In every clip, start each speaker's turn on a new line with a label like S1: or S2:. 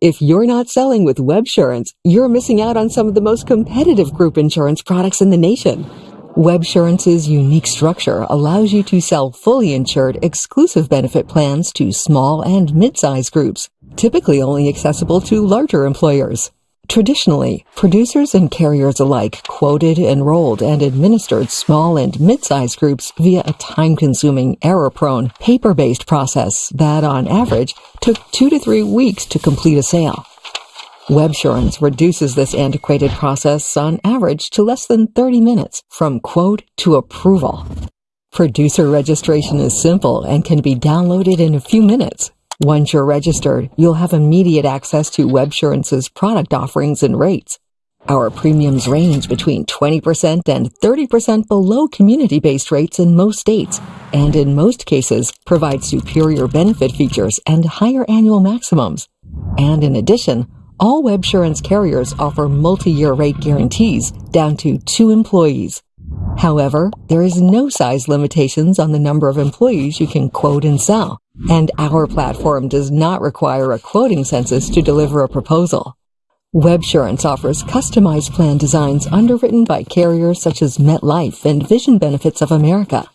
S1: If you're not selling with Websurance, you're missing out on some of the most competitive group insurance products in the nation. Websurance's unique structure allows you to sell fully insured exclusive benefit plans to small and mid-size groups, typically only accessible to larger employers. Traditionally, producers and carriers alike quoted, enrolled, and administered small and mid-sized groups via a time-consuming, error-prone, paper-based process that, on average, took two to three weeks to complete a sale. Websurance reduces this antiquated process on average to less than 30 minutes from quote to approval. Producer registration is simple and can be downloaded in a few minutes once you're registered, you'll have immediate access to Websurance's product offerings and rates. Our premiums range between 20% and 30% below community-based rates in most states, and in most cases provide superior benefit features and higher annual maximums. And in addition, all Websurance carriers offer multi-year rate guarantees down to two employees. However, there is no size limitations on the number of employees you can quote and sell and our platform does not require a quoting census to deliver a proposal. Websurance offers customized plan designs underwritten by carriers such as MetLife and Vision Benefits of America.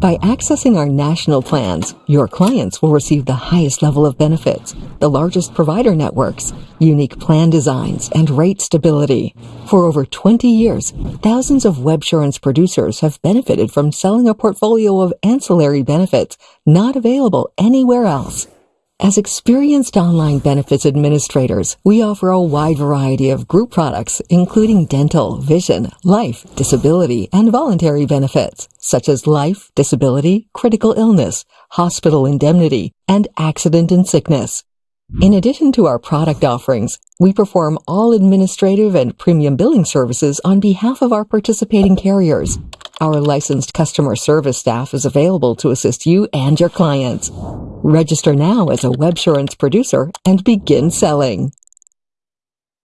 S1: By accessing our national plans, your clients will receive the highest level of benefits, the largest provider networks, unique plan designs, and rate stability. For over 20 years, thousands of Websurance producers have benefited from selling a portfolio of ancillary benefits not available anywhere else. As experienced online benefits administrators, we offer a wide variety of group products, including dental, vision, life, disability, and voluntary benefits, such as life, disability, critical illness, hospital indemnity, and accident and sickness. In addition to our product offerings, we perform all administrative and premium billing services on behalf of our participating carriers. Our licensed customer service staff is available to assist you and your clients. Register now as a Websurance producer and begin selling.